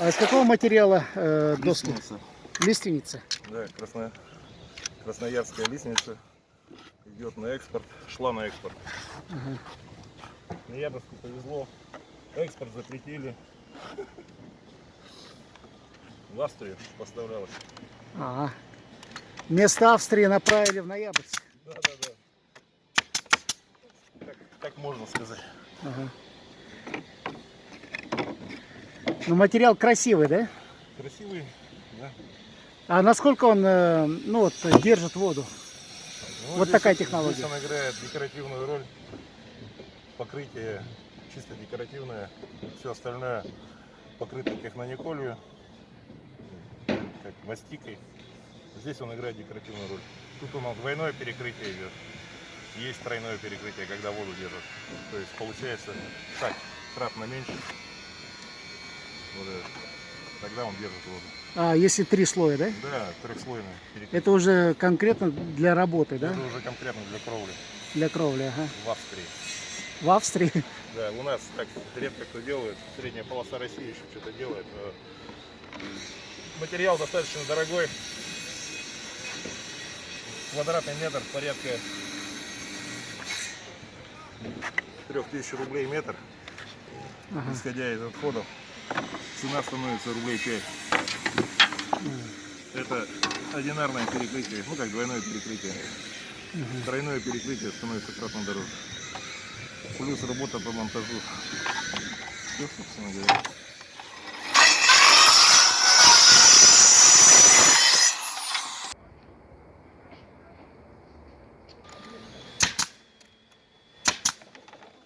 А из какого материала э, доски? Лестница. Лиственница. Да, красно... красноярская лестница идет на экспорт, шла на экспорт. Ага. Ноябрьску повезло, экспорт запретили. В Австрию поставлялась. Ага. Вместо Австрии направили в Ноябрьск. Да, да, да. Так, так можно сказать. Ага. Ну, материал красивый, да? Красивый, да. А насколько он, э, ну, вот, держит воду? Ну, Вот такая технология. Здесь он играет декоративную роль. Покрытие чисто декоративное. Все остальное покрыто технониколью, как мастикой. Здесь он играет декоративную роль. Тут у нас двойное перекрытие идет. Есть тройное перекрытие, когда воду держит. То есть получается так, кратно меньше. Вот это. Тогда он держит воду. А, если три слоя, да? Да, перекрытие. Это уже конкретно для работы, да? Это уже конкретно для кровли Для кровли, ага. в Австрии. В Австрии. Да, у нас так редко кто делает. Средняя полоса России еще что-то делает. Материал достаточно дорогой. Квадратный метр порядка 3000 рублей метр. Ага. Исходя из отходов, цена становится рублей 5. Это одинарное перекрытие, ну как двойное перекрытие. Тройное перекрытие становится кратно дороже. Плюс работа по монтажу. Все, собственно говоря.